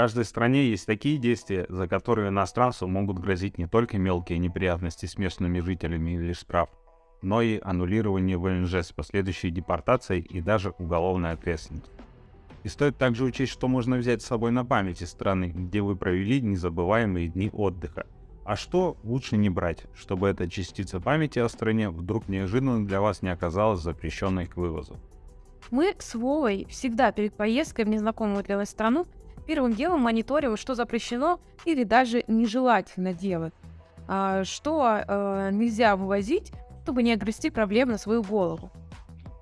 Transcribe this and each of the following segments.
каждой стране есть такие действия, за которые иностранцу могут грозить не только мелкие неприятности с местными жителями или штраф, но и аннулирование ВНЖ с последующей депортацией и даже уголовной ответственностью. И стоит также учесть, что можно взять с собой на память из страны, где вы провели незабываемые дни отдыха. А что лучше не брать, чтобы эта частица памяти о стране вдруг неожиданно для вас не оказалась запрещенной к вывозу. Мы с Вовой всегда перед поездкой в незнакомую для нас страну первым делом мониторим, что запрещено или даже нежелательно делать, а что э, нельзя вывозить, чтобы не огрести проблем на свою голову.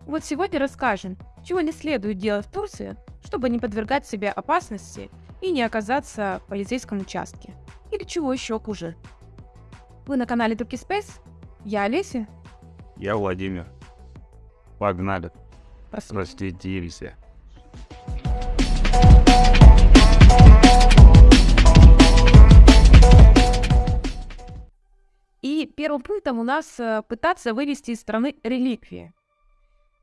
Вот сегодня расскажем, чего не следует делать в Турции, чтобы не подвергать себя опасности и не оказаться в полицейском участке. Или чего еще хуже. Вы на канале Турки Space? Я Олеся. Я Владимир. Погнали. Простите. Простите. Первым пунктом у нас э, пытаться вывести из страны реликвии.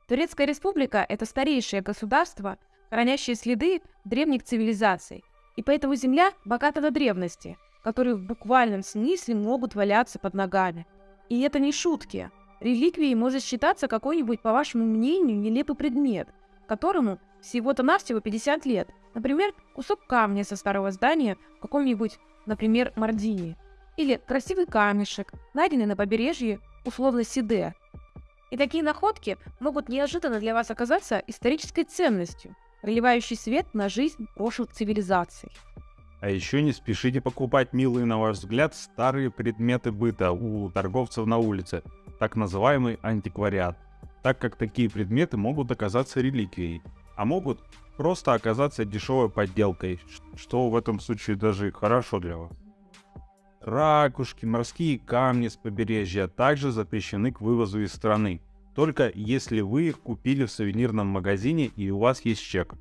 Турецкая республика – это старейшее государство, хранящее следы древних цивилизаций, и поэтому земля богата на древности, которые в буквальном смысле могут валяться под ногами. И это не шутки. Реликвией может считаться какой-нибудь, по вашему мнению, нелепый предмет, которому всего-то навсего 50 лет. Например, кусок камня со старого здания в каком-нибудь, например, Мардине – или красивый камешек, найденный на побережье условно Сиде. И такие находки могут неожиданно для вас оказаться исторической ценностью, проливающей свет на жизнь прошлых цивилизаций. А еще не спешите покупать милые, на ваш взгляд, старые предметы быта у торговцев на улице, так называемый антиквариат, так как такие предметы могут оказаться реликвией, а могут просто оказаться дешевой подделкой, что в этом случае даже хорошо для вас. Ракушки, морские камни с побережья также запрещены к вывозу из страны. Только если вы их купили в сувенирном магазине и у вас есть чек.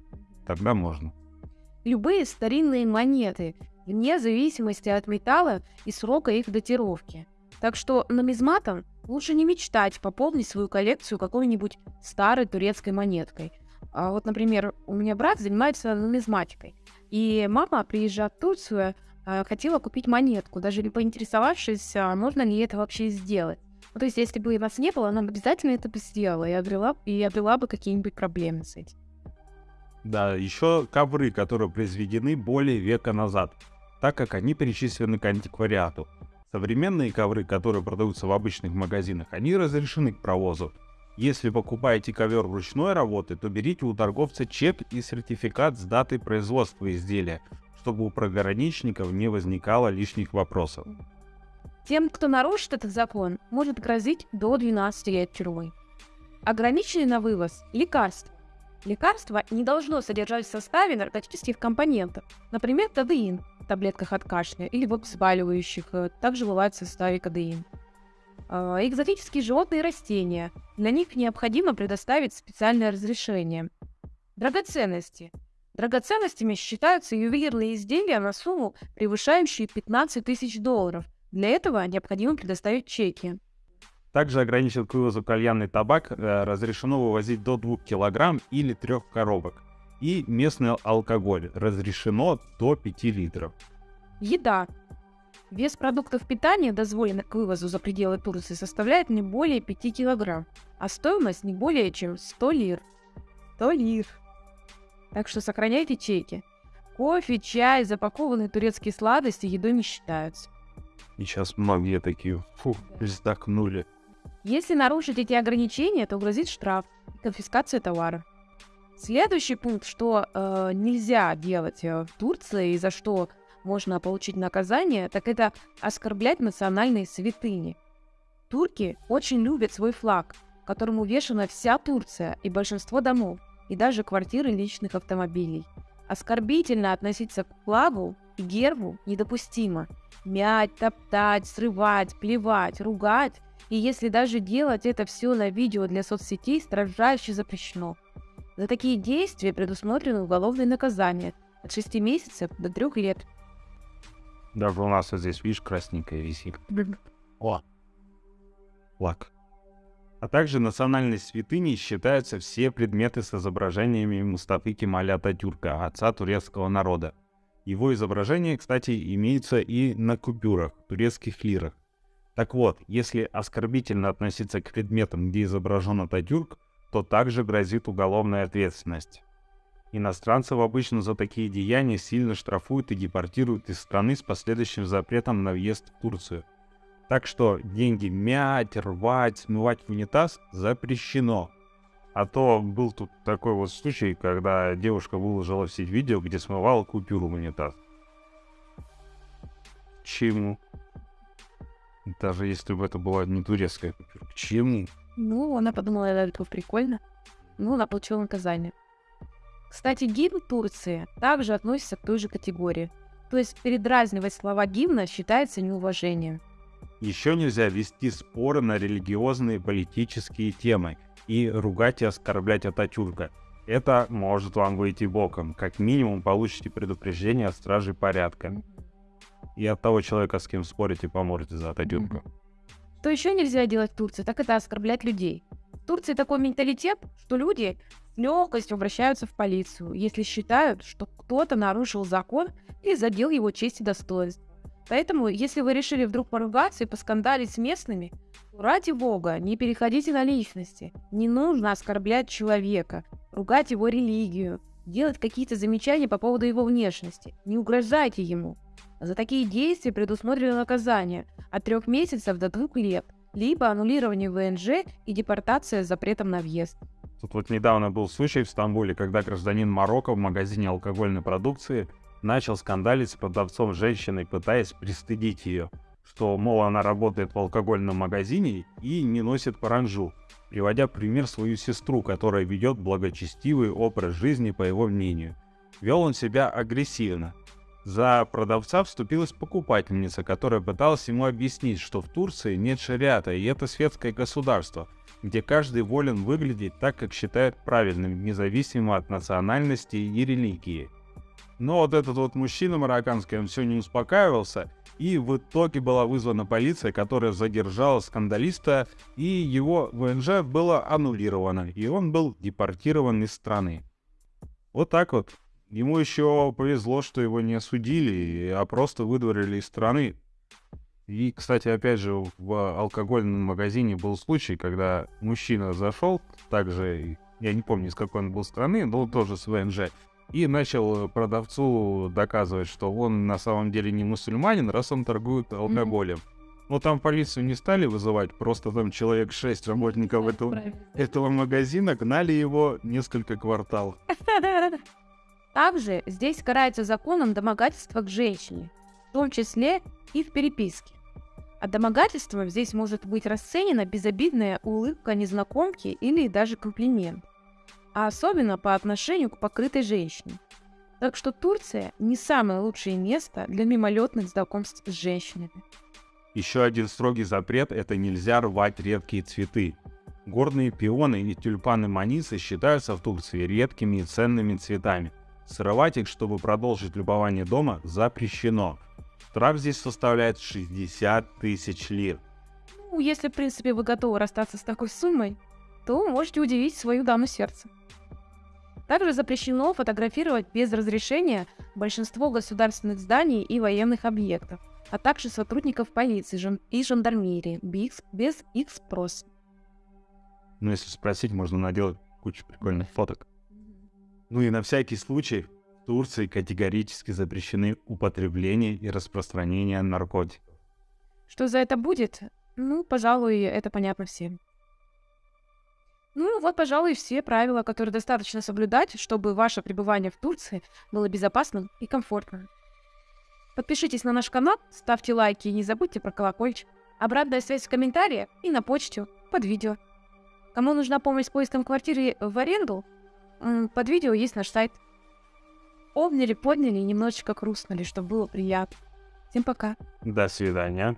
Тогда можно. Любые старинные монеты, вне зависимости от металла и срока их датировки. Так что нумизматом лучше не мечтать пополнить свою коллекцию какой-нибудь старой турецкой монеткой. А вот, например, у меня брат занимается нумизматикой. И мама, приезжая в Турцию, хотела купить монетку, даже не поинтересовавшись, а можно ли это вообще сделать. Ну, то есть, если бы нас не было, она обязательно это бы сделала, и обрела, и обрела бы какие-нибудь проблемы с этим. Да, еще ковры, которые произведены более века назад, так как они причислены к антиквариату. Современные ковры, которые продаются в обычных магазинах, они разрешены к провозу. Если покупаете ковер ручной работы, то берите у торговца чек и сертификат с датой производства изделия, чтобы у пограничников не возникало лишних вопросов. Тем, кто нарушит этот закон, может грозить до 12 лет тюрьмы. Ограниченный на вывоз – лекарства. Лекарство не должно содержать в составе наркотических компонентов, например, кадеин в таблетках от кашля или в обезболивающих, э, также бывает в составе кадеин. А, экзотические животные и растения. Для них необходимо предоставить специальное разрешение. Драгоценности. Драгоценностями считаются ювелирные изделия на сумму, превышающую 15 тысяч долларов. Для этого необходимо предоставить чеки. Также ограничен к вывозу кальянный табак э, разрешено вывозить до 2 кг или 3 коробок. И местный алкоголь разрешено до 5 литров. Еда. Вес продуктов питания, дозволенных к вывозу за пределы Турции, составляет не более 5 кг, а стоимость не более чем 100 лир. 100 лир. Так что сохраняйте чеки. Кофе, чай, запакованные турецкие сладости едой не считаются. И сейчас многие такие, фу, вздохнули. Если нарушить эти ограничения, то грозит штраф и конфискация товара. Следующий пункт, что э, нельзя делать э, в Турции и за что можно получить наказание, так это оскорблять национальные святыни. Турки очень любят свой флаг, которому увешана вся Турция и большинство домов и даже квартиры личных автомобилей. Оскорбительно относиться к флагу и гербу недопустимо. Мять, топтать, срывать, плевать, ругать. И если даже делать это все на видео для соцсетей, строжайше запрещено. За такие действия предусмотрено уголовное наказание от 6 месяцев до 3 лет. Даже у нас вот здесь, видишь, красненькая висит. О, флаг. А также национальной святыней считаются все предметы с изображениями Мустафы Кемаля Ататюрка, отца турецкого народа. Его изображение, кстати, имеется и на купюрах, турецких лирах. Так вот, если оскорбительно относиться к предметам, где изображен Ататюрк, то также грозит уголовная ответственность. Иностранцев обычно за такие деяния сильно штрафуют и депортируют из страны с последующим запретом на въезд в Турцию. Так что деньги мять, рвать, смывать в унитаз запрещено. А то был тут такой вот случай, когда девушка выложила в сеть видео, где смывала купюру в унитаз. Чему? Даже если бы это была не турецкая купюра. К чему? Ну, она подумала, это прикольно. Ну, она получила наказание. Кстати, гимн Турции также относится к той же категории. То есть передразнивать слова гимна считается неуважением. Еще нельзя вести споры на религиозные и политические темы и ругать и оскорблять Ататюрка. Это может вам выйти боком. Как минимум получите предупреждение от стражей порядка. И от того человека, с кем спорите, поморите за Ататюрка. Что еще нельзя делать в Турции, так это оскорблять людей. В Турции такой менталитет, что люди с легкостью обращаются в полицию, если считают, что кто-то нарушил закон или задел его честь и достоинство. Поэтому, если вы решили вдруг поругаться и поскандалить с местными, ради бога, не переходите на личности. Не нужно оскорблять человека, ругать его религию, делать какие-то замечания по поводу его внешности. Не угрожайте ему. За такие действия предусмотрено наказание от трех месяцев до двух лет, либо аннулирование ВНЖ и депортация с запретом на въезд. Тут вот недавно был случай в Стамбуле, когда гражданин Марокко в магазине алкогольной продукции начал скандалить с продавцом женщиной, пытаясь пристыдить ее, что, мол, она работает в алкогольном магазине и не носит паранжу, приводя пример свою сестру, которая ведет благочестивый образ жизни, по его мнению. Вел он себя агрессивно. За продавца вступилась покупательница, которая пыталась ему объяснить, что в Турции нет шариата, и это светское государство, где каждый волен выглядеть так, как считает правильным, независимо от национальности и религии. Но вот этот вот мужчина марокканский, он все не успокаивался, и в итоге была вызвана полиция, которая задержала скандалиста, и его ВНЖ было аннулировано, и он был депортирован из страны. Вот так вот. Ему еще повезло, что его не осудили, а просто выдворили из страны. И, кстати, опять же, в алкогольном магазине был случай, когда мужчина зашел, также, я не помню, из какой он был страны, но тоже с ВНЖ, и начал продавцу доказывать, что он на самом деле не мусульманин, раз он торгует алкоголем. Mm-hmm. Но там полицию не стали вызывать, просто там человек 6 работников этого, этого магазина гнали его несколько кварталов. Также здесь карается законом домогательство к женщине, в том числе и в переписке. А домогательством здесь может быть расценена безобидная улыбка незнакомки или даже комплимент а особенно по отношению к покрытой женщине. Так что Турция не самое лучшее место для мимолетных знакомств с женщинами. Еще один строгий запрет – это нельзя рвать редкие цветы. Горные пионы и тюльпаны манисы считаются в Турции редкими и ценными цветами. Срывать их, чтобы продолжить любование дома, запрещено. Штраф здесь составляет 60 тысяч лир. Ну, если, в принципе, вы готовы расстаться с такой суммой, то можете удивить свою даму сердца. Также запрещено фотографировать без разрешения большинство государственных зданий и военных объектов, а также сотрудников полиции и жандармерии без их спроса. Ну, если спросить, можно наделать кучу прикольных фоток. Ну и на всякий случай в Турции категорически запрещены употребление и распространение наркотиков. Что за это будет? Ну, пожалуй, это понятно всем. Ну, вот, пожалуй, все правила, которые достаточно соблюдать, чтобы ваше пребывание в Турции было безопасным и комфортным. Подпишитесь на наш канал, ставьте лайки и не забудьте про колокольчик. Обратная связь в комментариях и на почту под видео. Кому нужна помощь с поиском квартиры в аренду, под видео есть наш сайт. Обняли, подняли и немножечко хрустнули, чтобы было приятно. Всем пока. До свидания.